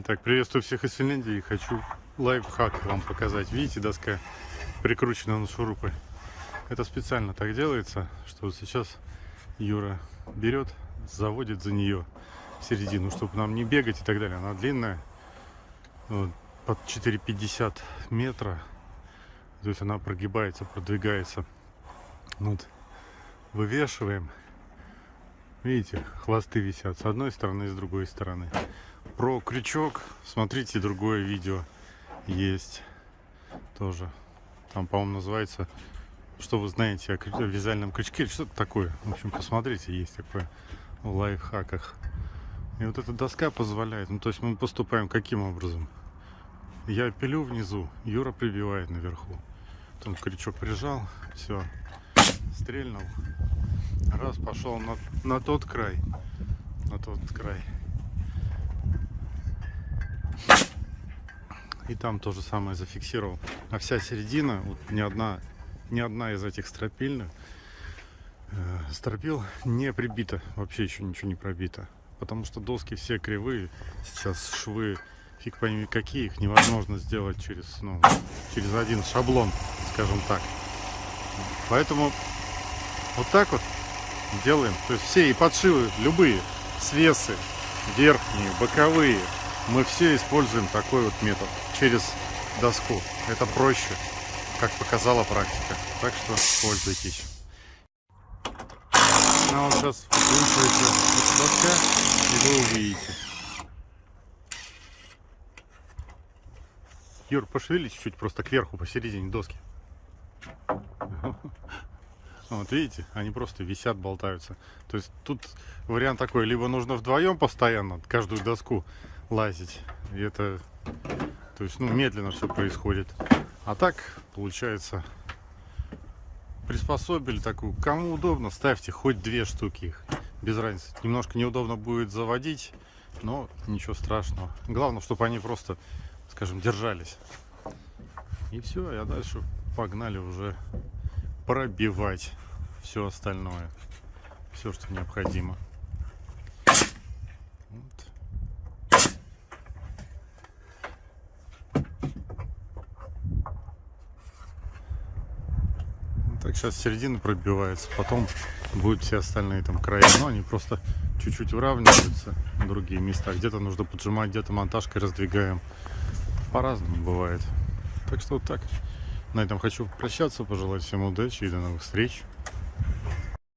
Итак, приветствую всех из Финляндии. Хочу лайфхак вам показать. Видите, доска прикручена на шурупы. Это специально так делается, что вот сейчас Юра берет, заводит за нее в середину, чтобы нам не бегать и так далее. Она длинная, вот, под 4,50 метра. То есть она прогибается, продвигается. Вот. Вывешиваем. Видите, хвосты висят с одной стороны и с другой стороны. Про крючок смотрите другое видео есть тоже. Там, по-моему, называется «Что вы знаете о вязальном крючке?» или что-то такое. В общем, посмотрите, есть такое в лайфхаках. И вот эта доска позволяет. Ну, то есть мы поступаем каким образом? Я пилю внизу, Юра прибивает наверху. Потом крючок прижал, все, стрельнул. Раз, пошел на, на тот край. На тот край. И там то же самое зафиксировал. А вся середина, вот ни одна, ни одна из этих стропильных э, стропил не прибита. Вообще еще ничего не пробито. Потому что доски все кривые. Сейчас швы фиг пойми какие. Их невозможно сделать через, ну, через один шаблон, скажем так. Поэтому вот так вот делаем. То есть все и подшивы, любые, свесы, верхние, боковые, мы все используем такой вот метод через доску. Это проще, как показала практика. Так что пользуйтесь. Ну, вот сейчас выкручиваете доска, и вы увидите. Юр, пошевели чуть-чуть просто кверху, посередине доски. Вот видите, они просто висят, болтаются. То есть тут вариант такой, либо нужно вдвоем постоянно каждую доску лазить. И это, то есть, ну, медленно все происходит. А так, получается, приспособили такую. Кому удобно, ставьте хоть две штуки их. Без разницы. Немножко неудобно будет заводить, но ничего страшного. Главное, чтобы они просто, скажем, держались. И все, я дальше погнали уже пробивать все остальное. Все, что необходимо. Так, сейчас середина пробивается, потом будут все остальные там края, но они просто чуть-чуть выравниваются на другие места. Где-то нужно поджимать, где-то монтажкой раздвигаем. По-разному бывает. Так что вот так. На этом хочу прощаться, пожелать всем удачи и до новых встреч.